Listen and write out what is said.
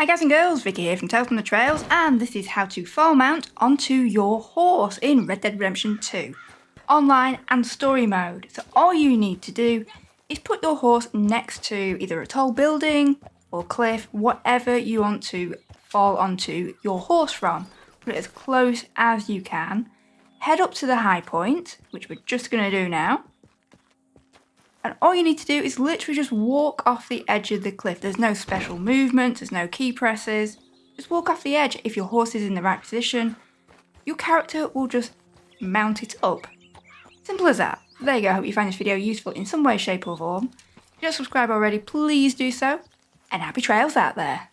Hi guys and girls, Vicky here from Tales from the Trails and this is how to fall mount onto your horse in Red Dead Redemption 2 online and story mode. So all you need to do is put your horse next to either a tall building or cliff, whatever you want to fall onto your horse from. Put it as close as you can. Head up to the high point, which we're just going to do now. And all you need to do is literally just walk off the edge of the cliff. There's no special movement, there's no key presses. Just walk off the edge. If your horse is in the right position, your character will just mount it up. Simple as that. There you go, I hope you find this video useful in some way, shape or form. If you don't subscribe already, please do so. And happy trails out there.